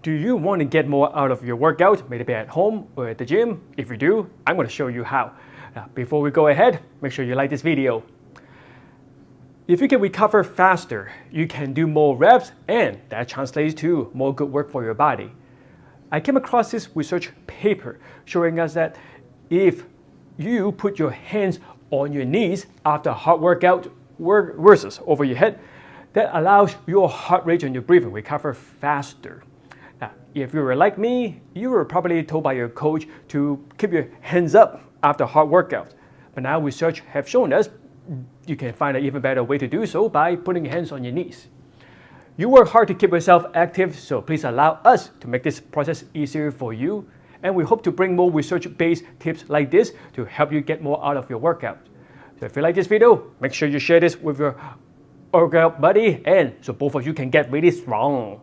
Do you want to get more out of your workout, maybe at home or at the gym? If you do, I'm going to show you how. Now, before we go ahead, make sure you like this video. If you can recover faster, you can do more reps and that translates to more good work for your body. I came across this research paper showing us that if you put your hands on your knees after a hard workout versus over your head, that allows your heart rate and your breathing recover faster. Now, if you were like me, you were probably told by your coach to keep your hands up after hard workouts. But now research have shown us you can find an even better way to do so by putting your hands on your knees. You work hard to keep yourself active, so please allow us to make this process easier for you. And we hope to bring more research-based tips like this to help you get more out of your workout. So if you like this video, make sure you share this with your workout buddy and so both of you can get really strong.